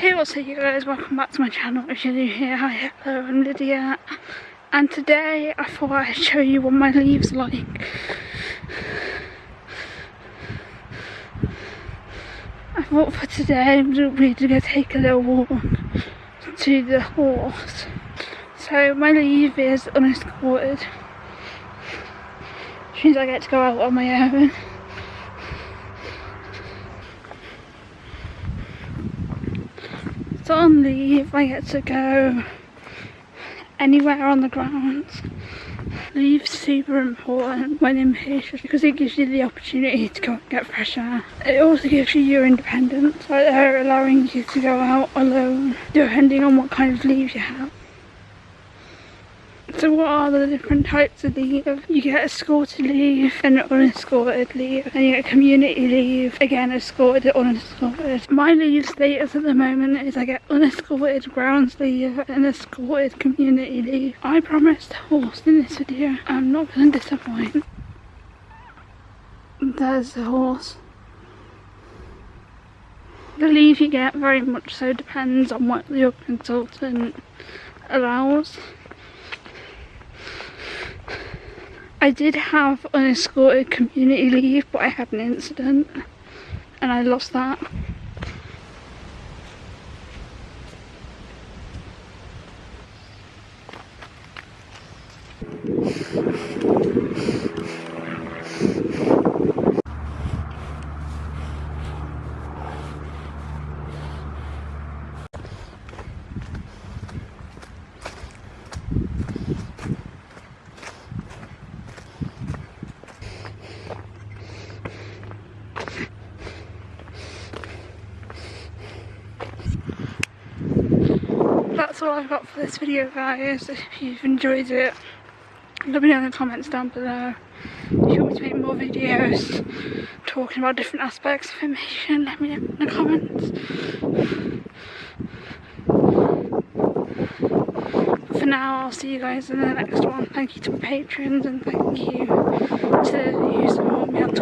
Hey what's up you guys, welcome back to my channel if you're new here, hi hello I'm Lydia and today I thought I'd show you what my leaves like. I thought for today we're to take a little walk to the horse. So my leave is unescorted, which means I get to go out on my own. On leave I get to go anywhere on the grounds. Leave's super important when in inpatient because it gives you the opportunity to go and get fresh air. It also gives you your independence, like they're allowing you to go out alone depending on what kind of leave you have. So what are the different types of leave? You get escorted leave and unescorted leave and you get community leave, again escorted unescorted. My leave status at the moment is I get unescorted grounds leave and escorted community leave. I promised horse in this video, I'm not going to disappoint. There's the horse. The leave you get very much so depends on what your consultant allows. I did have unescorted community leave but I had an incident and I lost that. That's all I've got for this video guys. If you've enjoyed it, let me know in the comments down below. If you want me to make more videos talking about different aspects of information, let me know in the comments. But for now, I'll see you guys in the next one. Thank you to my patrons and thank you to who support me on